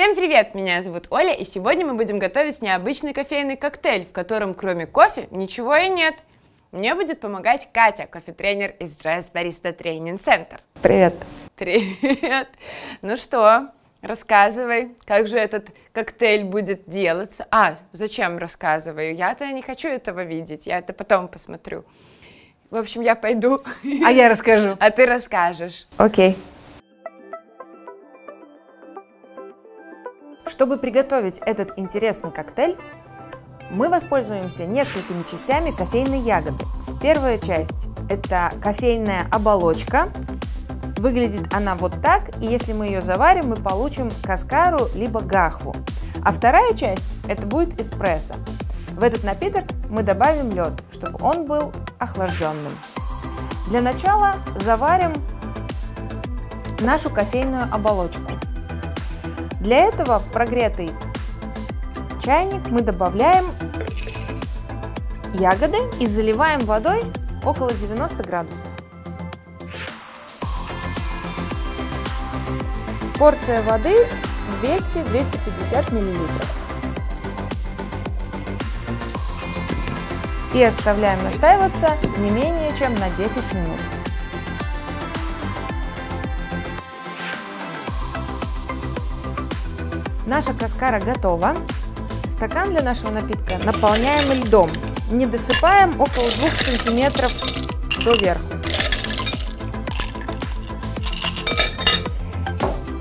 Привет, меня зовут Оля, и сегодня мы будем готовить необычный кофейный коктейль, в котором кроме кофе ничего и нет. Мне будет помогать Катя, кофе-тренер из Jazz Barista Training Center. Привет. Привет. Ну что, рассказывай, как же этот коктейль будет делаться. А, зачем рассказываю? Я-то не хочу этого видеть, я это потом посмотрю. В общем, я пойду. А я расскажу. А ты расскажешь. Окей. Чтобы приготовить этот интересный коктейль, мы воспользуемся несколькими частями кофейной ягоды. Первая часть – это кофейная оболочка. Выглядит она вот так, и если мы ее заварим, мы получим каскару либо гахву. А вторая часть – это будет эспрессо. В этот напиток мы добавим лед, чтобы он был охлажденным. Для начала заварим нашу кофейную оболочку. Для этого в прогретый чайник мы добавляем ягоды и заливаем водой около 90 градусов. Порция воды 200-250 миллилитров. И оставляем настаиваться не менее чем на 10 минут. Наша каскара готова. Стакан для нашего напитка наполняем льдом. Не досыпаем около 2 сантиметров до верху.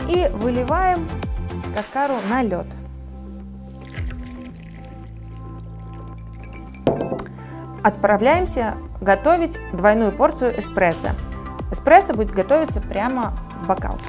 И выливаем каскару на лед. Отправляемся готовить двойную порцию эспрессо. Эспрессо будет готовиться прямо в бокал.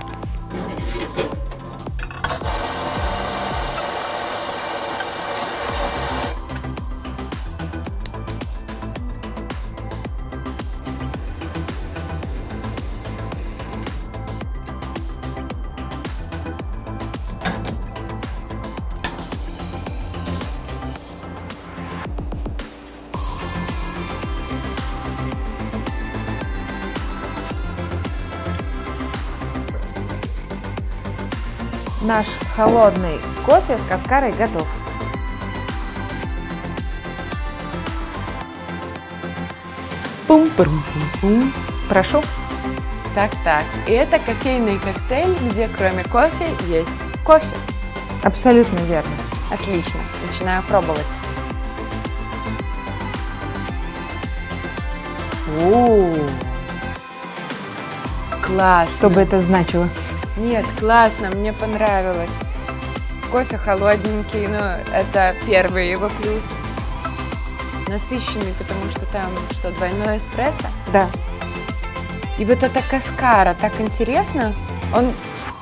Наш холодный кофе с каскарой готов. Пум-пум-пум-пум. Прошу. Так-так, и это кофейный коктейль, где кроме кофе есть кофе. Абсолютно верно. Отлично, начинаю пробовать. О, классно. Что бы это значило? Нет, классно, мне понравилось. Кофе холодненький, но это первый его плюс. Насыщенный, потому что там что, двойной эспрессо? Да. И вот эта каскара, так интересно. Он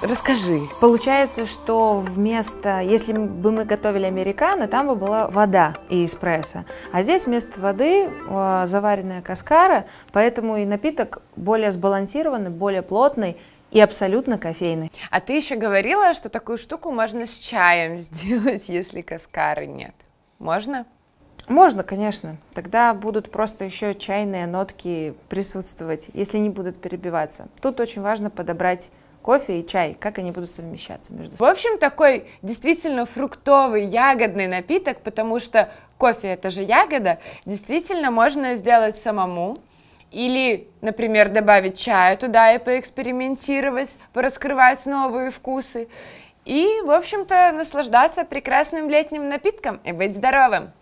Расскажи. Получается, что вместо, если бы мы готовили американо, там бы была вода и эспрессо. А здесь вместо воды э, заваренная каскара, поэтому и напиток более сбалансированный, более плотный и абсолютно кофейный. А ты еще говорила, что такую штуку можно с чаем сделать, если каскары нет. Можно? Можно, конечно. Тогда будут просто еще чайные нотки присутствовать, если не будут перебиваться. Тут очень важно подобрать кофе и чай, как они будут совмещаться между собой. В общем, такой действительно фруктовый, ягодный напиток, потому что кофе это же ягода, действительно можно сделать самому. Или, например, добавить чая туда и поэкспериментировать, пораскрывать новые вкусы. И, в общем-то, наслаждаться прекрасным летним напитком и быть здоровым.